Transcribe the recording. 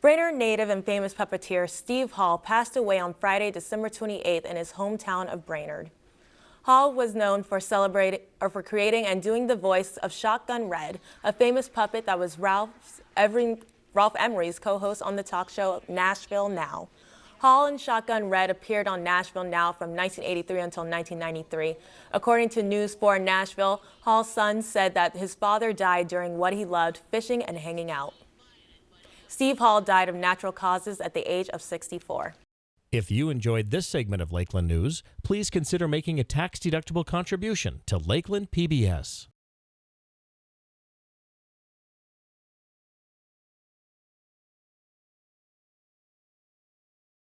Brainerd native and famous puppeteer Steve Hall passed away on Friday, December 28th in his hometown of Brainerd. Hall was known for celebrating or for creating and doing the voice of Shotgun Red, a famous puppet that was Ralph's every, Ralph Emery's co-host on the talk show Nashville Now. Hall and Shotgun Red appeared on Nashville Now from 1983 until 1993. According to News 4 Nashville, Hall's son said that his father died during what he loved, fishing and hanging out. Steve Hall died of natural causes at the age of 64. If you enjoyed this segment of Lakeland News, please consider making a tax-deductible contribution to Lakeland PBS.